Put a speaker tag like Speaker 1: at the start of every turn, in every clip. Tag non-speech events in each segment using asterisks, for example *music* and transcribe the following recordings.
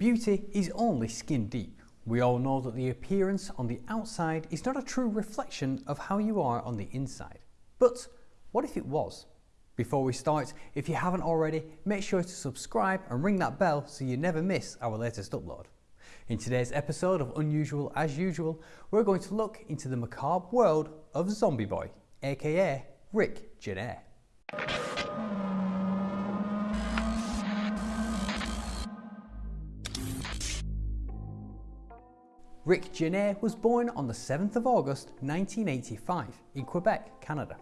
Speaker 1: Beauty is only skin deep. We all know that the appearance on the outside is not a true reflection of how you are on the inside. But what if it was? Before we start, if you haven't already, make sure to subscribe and ring that bell so you never miss our latest upload. In today's episode of Unusual As Usual, we're going to look into the macabre world of Zombie Boy, aka Rick Genest. Rick Genest was born on the 7th of August 1985 in Quebec, Canada.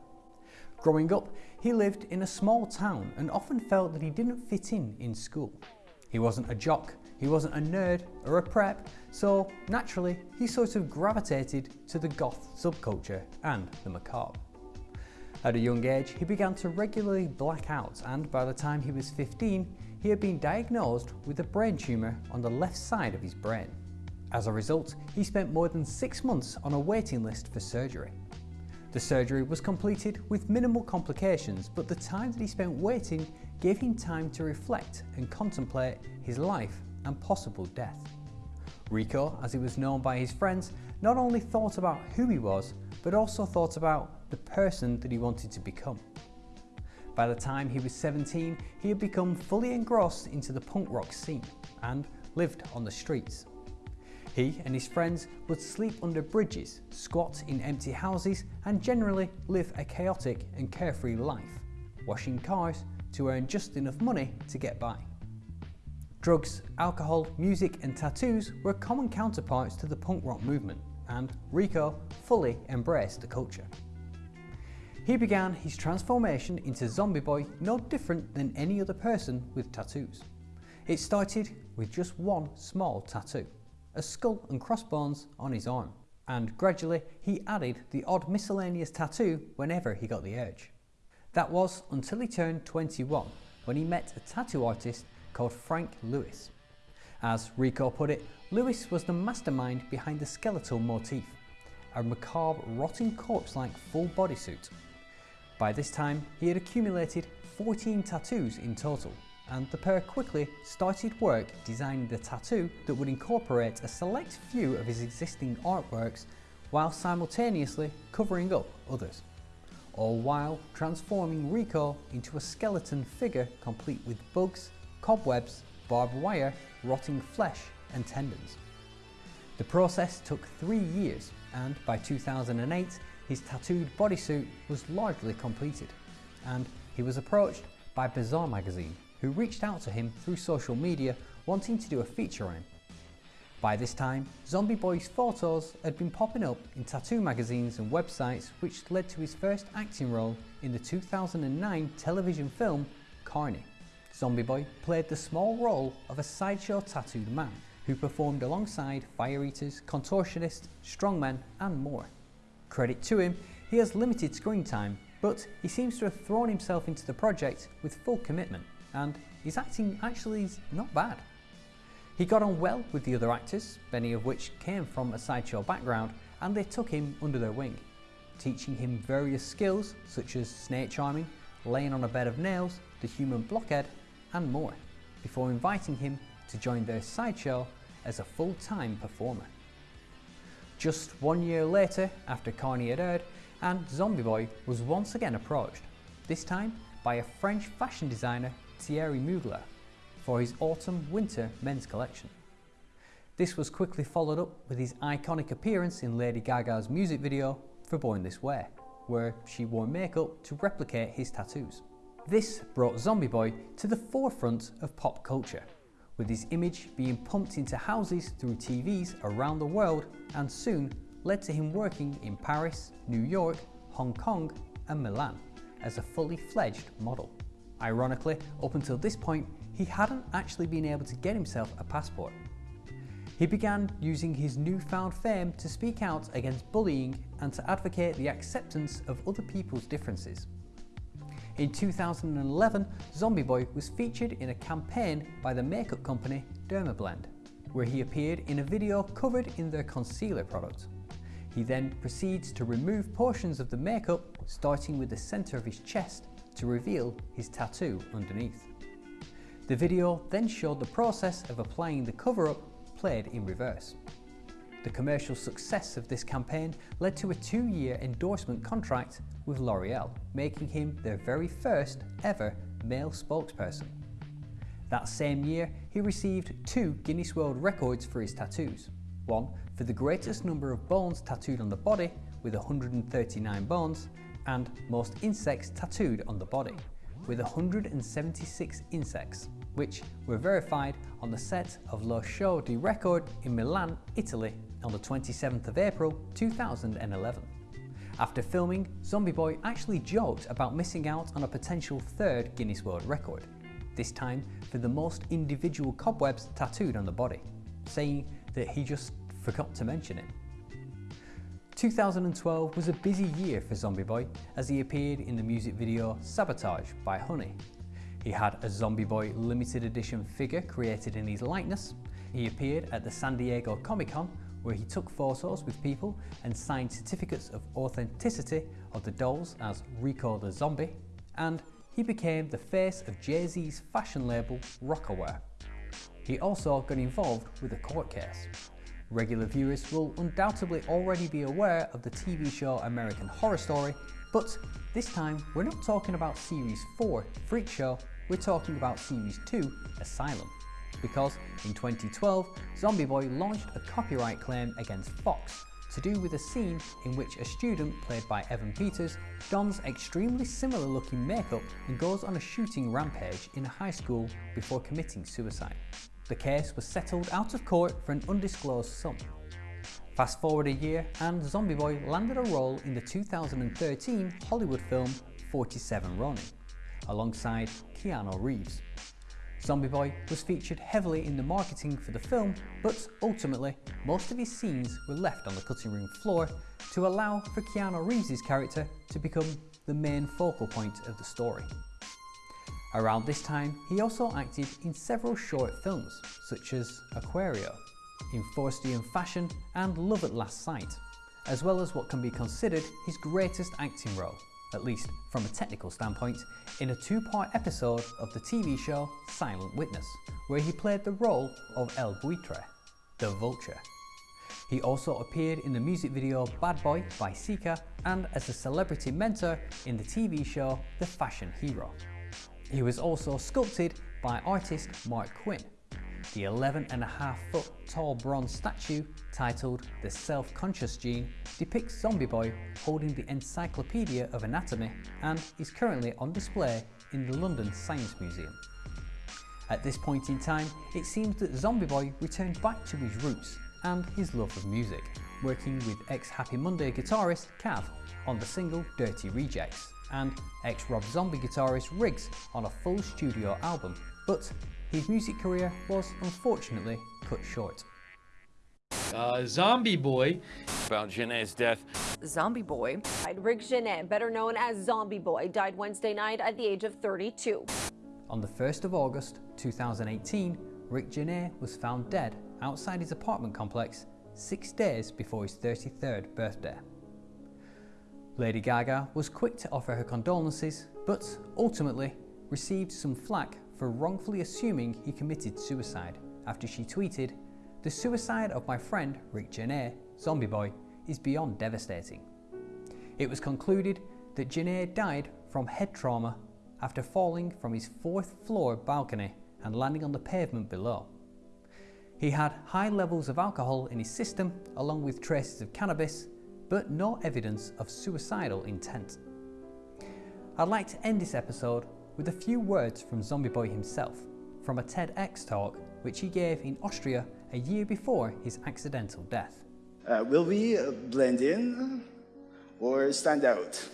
Speaker 1: Growing up, he lived in a small town and often felt that he didn't fit in in school. He wasn't a jock, he wasn't a nerd or a prep, so naturally he sort of gravitated to the goth subculture and the macabre. At a young age, he began to regularly black out and by the time he was 15, he had been diagnosed with a brain tumour on the left side of his brain. As a result, he spent more than six months on a waiting list for surgery. The surgery was completed with minimal complications, but the time that he spent waiting gave him time to reflect and contemplate his life and possible death. Rico, as he was known by his friends, not only thought about who he was, but also thought about the person that he wanted to become. By the time he was 17, he had become fully engrossed into the punk rock scene and lived on the streets. He and his friends would sleep under bridges, squat in empty houses and generally live a chaotic and carefree life, washing cars to earn just enough money to get by. Drugs, alcohol, music and tattoos were common counterparts to the punk rock movement and Rico fully embraced the culture. He began his transformation into Zombie Boy no different than any other person with tattoos. It started with just one small tattoo, a skull and crossbones on his arm, and gradually he added the odd miscellaneous tattoo whenever he got the urge. That was until he turned 21 when he met a tattoo artist called Frank Lewis. As Rico put it, Lewis was the mastermind behind the skeletal motif, a macabre rotting corpse-like full bodysuit. By this time, he had accumulated 14 tattoos in total, and the pair quickly started work designing the tattoo that would incorporate a select few of his existing artworks while simultaneously covering up others, all while transforming Rico into a skeleton figure complete with bugs, cobwebs, barbed wire, rotting flesh and tendons. The process took three years and by 2008 his tattooed bodysuit was largely completed and he was approached by Bizarre magazine who reached out to him through social media wanting to do a feature on him. By this time, Zombie Boy's photos had been popping up in tattoo magazines and websites which led to his first acting role in the 2009 television film Carny. Zombie Boy played the small role of a sideshow tattooed man who performed alongside fire eaters, contortionists, strongmen and more. Credit to him, he has limited screen time, but he seems to have thrown himself into the project with full commitment and his acting actually is not bad. He got on well with the other actors, many of which came from a sideshow background, and they took him under their wing, teaching him various skills such as snake charming, laying on a bed of nails, the human blockhead, and more, before inviting him to join their sideshow as a full-time performer. Just one year later, after Carny had aired, and Zombie Boy was once again approached, this time by a French fashion designer Thierry Mugler for his autumn-winter men's collection. This was quickly followed up with his iconic appearance in Lady Gaga's music video for Born This Way, where she wore makeup to replicate his tattoos. This brought Zombie Boy to the forefront of pop culture, with his image being pumped into houses through TVs around the world and soon led to him working in Paris, New York, Hong Kong and Milan as a fully fledged model. Ironically, up until this point, he hadn't actually been able to get himself a passport. He began using his newfound fame to speak out against bullying and to advocate the acceptance of other people's differences. In 2011, Zombie Boy was featured in a campaign by the makeup company Dermablend, where he appeared in a video covered in their concealer product. He then proceeds to remove portions of the makeup, starting with the centre of his chest to reveal his tattoo underneath. The video then showed the process of applying the cover-up played in reverse. The commercial success of this campaign led to a two-year endorsement contract with L'Oreal, making him their very first ever male spokesperson. That same year, he received two Guinness World Records for his tattoos. One for the greatest number of bones tattooed on the body, with 139 bones, and most insects tattooed on the body, with 176 insects, which were verified on the set of Lo Show di Record in Milan, Italy on the 27th of April 2011. After filming, Zombie Boy actually joked about missing out on a potential third Guinness World Record, this time for the most individual cobwebs tattooed on the body, saying that he just forgot to mention it. 2012 was a busy year for Zombie Boy as he appeared in the music video Sabotage by Honey. He had a Zombie Boy limited edition figure created in his likeness. He appeared at the San Diego Comic Con where he took photos with people and signed certificates of authenticity of the dolls as Rico the Zombie, and he became the face of Jay-Z's fashion label Rocawear. He also got involved with a court case. Regular viewers will undoubtedly already be aware of the TV show American Horror Story, but this time we're not talking about Series 4 Freak Show, we're talking about Series 2 Asylum because in 2012, Zombie Boy launched a copyright claim against Fox to do with a scene in which a student, played by Evan Peters, dons extremely similar looking makeup and goes on a shooting rampage in a high school before committing suicide. The case was settled out of court for an undisclosed sum. Fast forward a year and Zombie Boy landed a role in the 2013 Hollywood film 47 Ronin, alongside Keanu Reeves. Zombie Boy was featured heavily in the marketing for the film, but ultimately, most of his scenes were left on the cutting room floor to allow for Keanu Reeves' character to become the main focal point of the story. Around this time, he also acted in several short films, such as Aquario, In Faustian Fashion and Love at Last Sight, as well as what can be considered his greatest acting role, at least from a technical standpoint, in a two-part episode of the TV show Silent Witness, where he played the role of El Buitre, the Vulture. He also appeared in the music video Bad Boy by Sika and as a celebrity mentor in the TV show The Fashion Hero. He was also sculpted by artist Marc Quinn, the 11 and a half foot tall bronze statue titled The Self-Conscious Gene depicts Zombie Boy holding the Encyclopedia of Anatomy and is currently on display in the London Science Museum. At this point in time, it seems that Zombie Boy returned back to his roots and his love of music, working with ex-Happy Monday guitarist Cav on the single Dirty Rejects and ex-Rob Zombie guitarist Riggs on a full studio album, but his music career was unfortunately cut short.
Speaker 2: Uh, Zombie Boy.
Speaker 3: About Genest's death.
Speaker 4: Zombie Boy.
Speaker 5: Rick Genest, better known as Zombie Boy, died Wednesday night at the age of 32.
Speaker 1: On the 1st of August 2018, Rick Genest was found dead outside his apartment complex six days before his 33rd birthday. Lady Gaga was quick to offer her condolences, but ultimately received some flack for wrongfully assuming he committed suicide after she tweeted, The suicide of my friend Rick Genest, Zombie Boy, is beyond devastating. It was concluded that Genest died from head trauma after falling from his fourth floor balcony and landing on the pavement below. He had high levels of alcohol in his system along with traces of cannabis, but no evidence of suicidal intent. I'd like to end this episode with a few words from Zombie Boy himself, from a TEDx talk which he gave in Austria a year before his accidental death.
Speaker 6: Uh, will we blend in or stand out?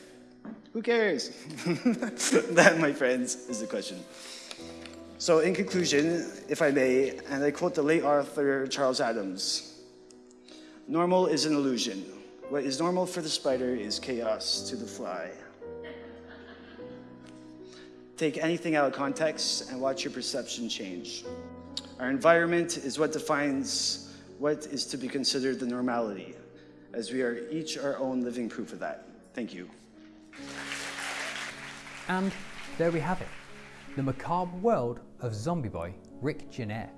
Speaker 6: Who cares? *laughs* that, my friends, is the question. So, in conclusion, if I may, and I quote the late author Charles Addams Normal is an illusion. What is normal for the spider is chaos to the fly. Take anything out of context and watch your perception change. Our environment is what defines what is to be considered the normality, as we are each our own living proof of that. Thank you.
Speaker 1: And there we have it. the macabre world of zombie boy Rick Genest.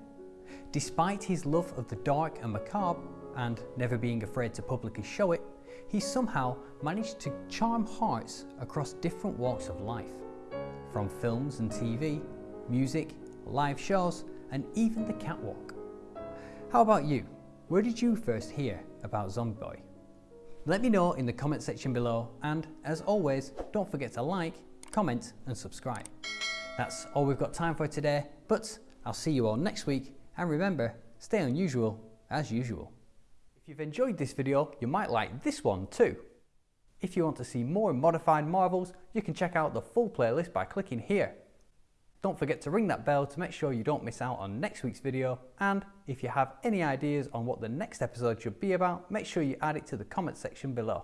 Speaker 1: Despite his love of the dark and macabre, and never being afraid to publicly show it, he somehow managed to charm hearts across different walks of life. From films and TV, music, live shows, and even the catwalk. How about you? Where did you first hear about Zombie Boy? Let me know in the comment section below and as always, don't forget to like, comment and subscribe. That's all we've got time for today, but I'll see you all next week and remember, stay unusual as usual. If you've enjoyed this video, you might like this one too. If you want to see more modified marvels, you can check out the full playlist by clicking here. Don't forget to ring that bell to make sure you don't miss out on next week's video and if you have any ideas on what the next episode should be about, make sure you add it to the comment section below.